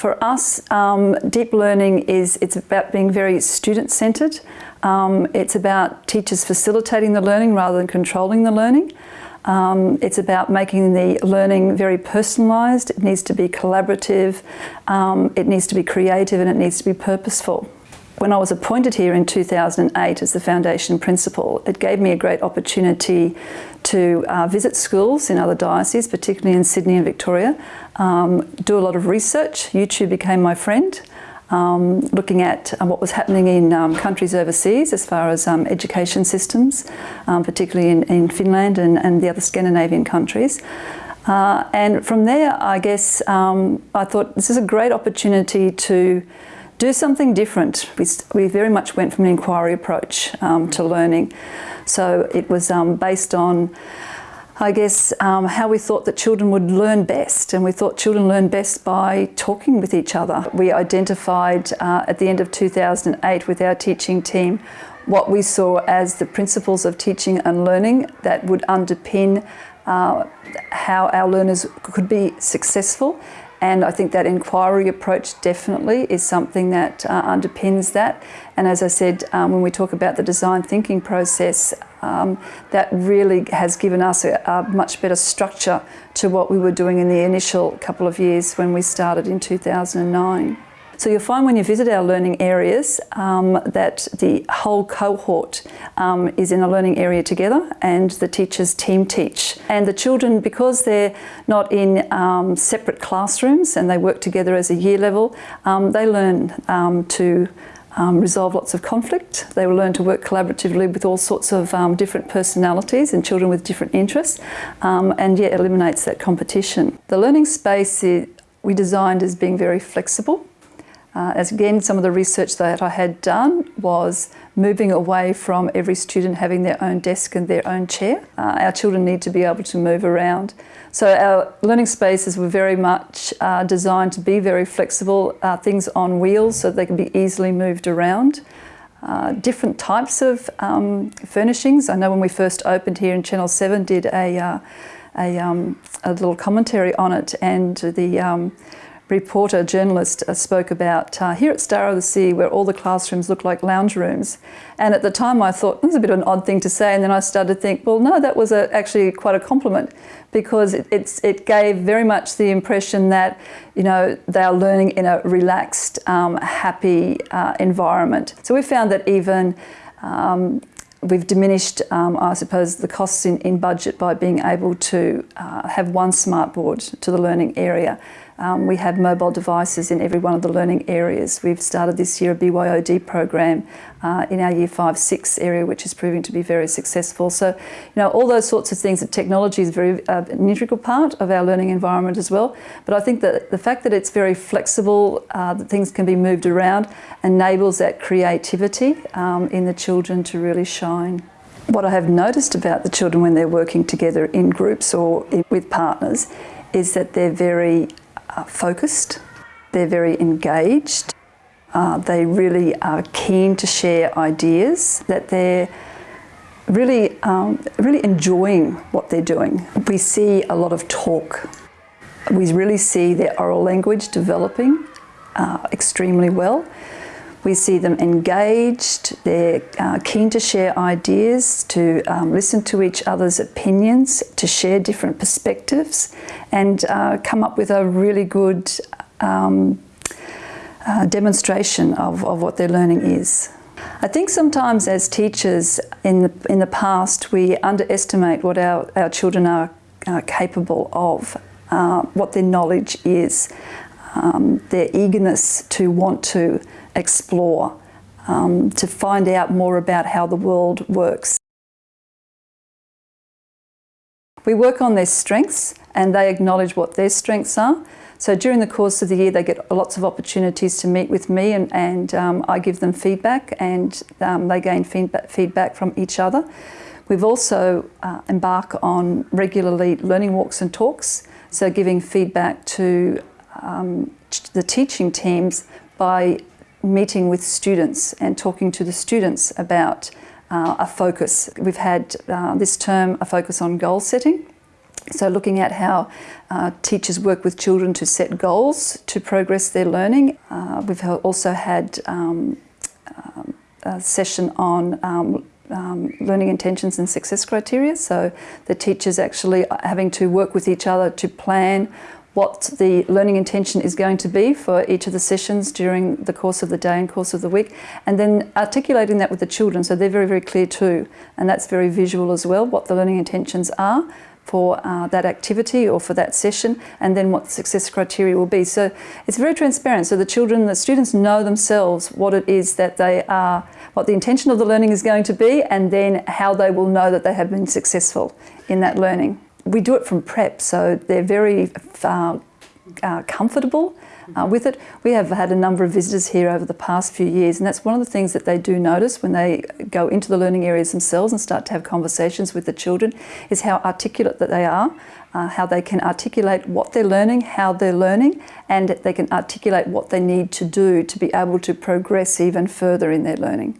For us, um, deep learning is it's about being very student-centred. Um, it's about teachers facilitating the learning rather than controlling the learning. Um, it's about making the learning very personalised. It needs to be collaborative, um, it needs to be creative and it needs to be purposeful. When I was appointed here in 2008 as the foundation principal, it gave me a great opportunity to uh, visit schools in other dioceses, particularly in Sydney and Victoria, um, do a lot of research. YouTube became my friend. Um, looking at uh, what was happening in um, countries overseas as far as um, education systems, um, particularly in, in Finland and, and, the other Scandinavian countries. Uh, and from there, I guess, um, I thought this is a great opportunity to do something different. We, we very much went from an inquiry approach um, to learning. So it was um, based on, I guess, um, how we thought that children would learn best. And we thought children learn best by talking with each other. We identified uh, at the end of 2008 with our teaching team what we saw as the principles of teaching and learning that would underpin uh, how our learners could be successful and I think that inquiry approach definitely is something that uh, underpins that. And as I said, um, when we talk about the design thinking process, um, that really has given us a, a, much better structure to what we were doing in the initial couple of years when we started in 2009. So you'll find when you visit our learning areas um, that the whole cohort um, is in a learning area together and the teachers team teach. And the children, because they're not in um, separate classrooms and they work together as a year level, um, they learn um, to um, resolve lots of conflict. They will learn to work collaboratively with all sorts of um, different personalities and children with different interests um, and yet eliminates that competition. The learning space is, we designed as being very flexible. Uh, as again, some of the research that I had done was moving away from every student having their own desk and their own chair. Uh, our children need to be able to move around. So our learning spaces were very much uh, designed to be very flexible, uh, things on wheels so they can be easily moved around. Uh, different types of um, furnishings. I know when we first opened here in Channel 7 did a, uh, a, um, a little commentary on it and the um, reporter, journalist uh, spoke about uh, here at Star of the Sea where all the classrooms look like lounge rooms. And at the time I thought, that's a bit of an odd thing to say. And then I started to think, well, no, that was a, actually quite a compliment because it, it gave very much the impression that, you know, they are learning in a relaxed, um, happy uh, environment. So we found that even um, We've diminished, um, I suppose, the costs in, in, budget by being able to uh, have one smart board to the learning area. Um, we have mobile devices in every one of the learning areas. We've started this year a BYOD program uh, in our Year 5-6 area, which is proving to be very successful. So, you know, all those sorts of things, that technology is very uh, an integral part of our learning environment as well. But I think that the fact that it's very flexible, uh, that things can be moved around, enables that creativity um, in the children to really shine. What I have noticed about the children when they're working together in groups or in, with partners is that they're very uh, focused, they're very engaged, uh, they really are keen to share ideas, that they're really, um, really enjoying what they're doing. We see a lot of talk. We really see their oral language developing uh, extremely well. We see them engaged, they're uh, keen to share ideas, to um, listen to each other's opinions, to share different perspectives and uh, come up with a really good um, uh, demonstration of, of what their learning is. I think sometimes as teachers in the, in the past we underestimate what our, our children are capable of, uh, what their knowledge is, um, their eagerness to want to explore, um, to find out more about how the world works. We work on their strengths and they acknowledge what their strengths are. So during the course of the year they get lots of opportunities to meet with me and, and um, I give them feedback and um, they gain feedback, from each other. We've also uh, embark on regularly learning walks and talks, so giving feedback to um, the teaching teams by meeting with students and talking to the students about uh, a focus. We've had uh, this term a focus on goal setting So looking at how uh, teachers work with children to set goals to progress their learning. Uh, we've also had um, um, a session on um, um, learning intentions and success criteria. So the teachers actually having to work with each other to plan what the learning intention is going to be for each of the sessions during the course of the day and course of the week and then articulating that with the children so they're very very clear too and that's very visual as well what the learning intentions are for uh, that activity or for that session and then what the success criteria will be. So it's very transparent. So the children, the students know themselves what it is that they are, what the intention of the learning is going to be and then how they will know that they have been successful in that learning. We do it from prep, so they're very uh, uh, comfortable uh, with it. We have had a number of visitors here over the past few years and that's one of the things that they do notice when they go into the learning areas themselves and start to have conversations with the children is how articulate that they are, uh, how they can articulate what they're learning, how they're learning and they can articulate what they need to do to be able to progress even further in their learning.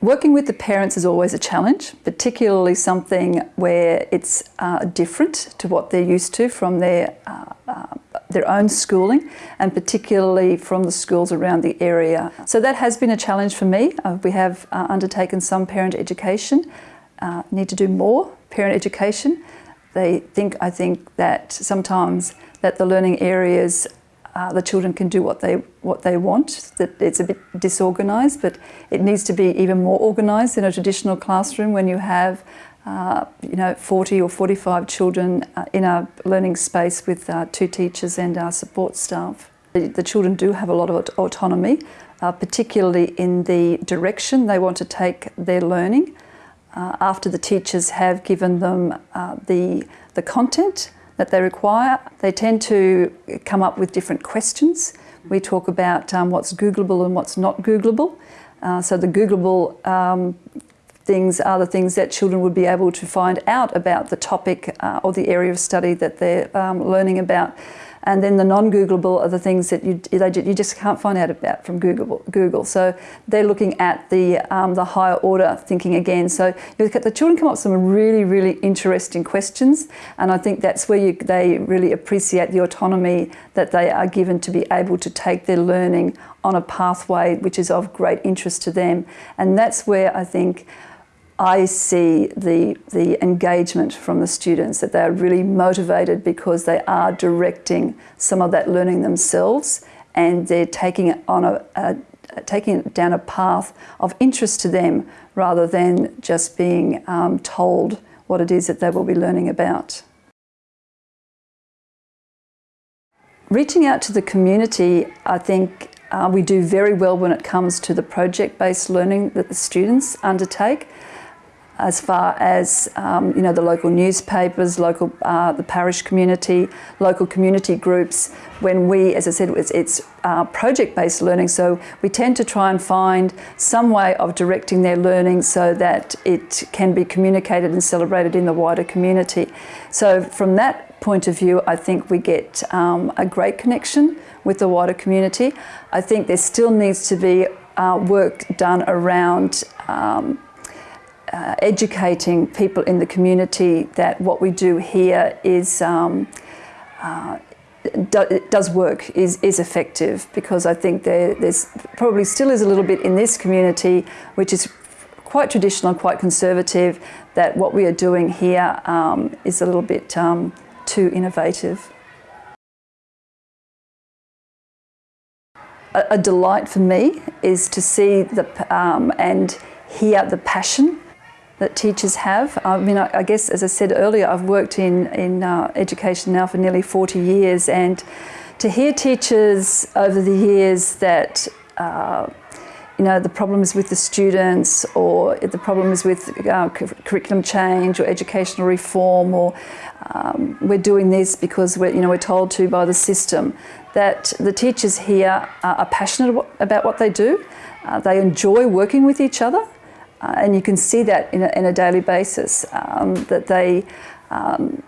Working with the parents is always a challenge, particularly something where it's uh, different to what they're used to from their uh, uh, their own schooling and particularly from the schools around the area. So that has been a challenge for me. Uh, we have uh, undertaken some parent education, uh, need to do more parent education. They think, I think, that sometimes that the learning areas uh, the children can do what they what they want. That it's a bit disorganised, but it needs to be even more organised in a traditional classroom when you have uh, you know, 40 or 45 children uh, in a learning space with uh, two teachers and our support staff. The, the children do have a lot of autonomy, uh, particularly in the direction they want to take their learning. Uh, after the teachers have given them the, the content that they require, they tend to come up with different questions. We talk about um, what's Googleable and what's not Googleable. Uh, so the Googleable um, things are the things that children would be able to find out about the topic uh, or the area of study that they're um, learning about. And then the non-Googleable are the things that you, you just can't find out about from Google. Google. So they're looking at the, um, the higher order thinking again. So the children come up with some really, really interesting questions. And I think that's where you, they really appreciate the autonomy that they are given to be able to take their learning on a pathway which is of great interest to them. And that's where I think I see the, the engagement from the students, that they're really motivated because they are directing some of that learning themselves and they're taking it on a, a taking it down a path of interest to them rather than just being um, told what it is that they will be learning about. Reaching out to the community, I think uh, we do very well when it comes to the project-based learning that the students undertake as far as um, you know the local newspapers, local uh, the parish community, local community groups. When we, as I said, it's, it's uh, project-based learning, so we tend to try and find some way of directing their learning so that it can be communicated and celebrated in the wider community. So from that point of view, I think we get um, a great connection with the wider community. I think there still needs to be uh, work done around um, uh, educating people in the community that what we do here is um, uh, do, does work, is, is effective, because I think there, there's probably still is a little bit in this community which is quite traditional quite conservative, that what we are doing here um, is a little bit um, too innovative. A, a, delight for me is to see the, um, and hear the passion that teachers have. I mean, I, I, guess, as I said earlier, I've worked in, in uh, education now for nearly 40 years and to hear teachers over the years that uh, you know, the problems with the students or the problems with uh, curriculum change or educational reform or um, we're doing this because we're, you know, we're told to by the system, that the teachers here are passionate about what they do. Uh, they enjoy working with each other uh, and you can see that in a, in a daily basis, um, that they um,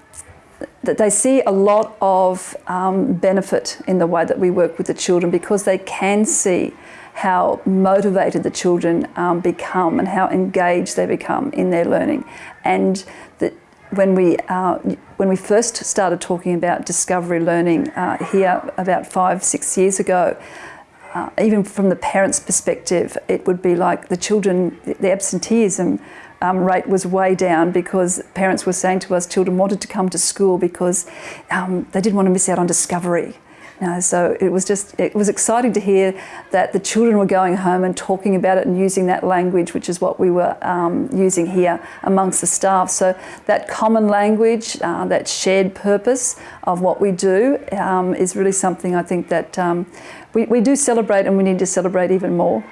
that they see a lot of um, benefit in the way that we work with the children because they can see how motivated the children um, become and how engaged they become in their learning. And that when we uh, when we first started talking about discovery learning uh, here about five six years ago, uh, even from the parents' perspective, it would be like the children, the absenteeism um, rate was way down because parents were saying to us children wanted to come to school because um, they didn't want to miss out on discovery. Know, so it was just it was exciting to hear that the children were going home and talking about it and using that language, which is what we were um, using here amongst the staff. So that common language, uh, that shared purpose of what we do, um, is really something I think that um, we, we do celebrate and we need to celebrate even more.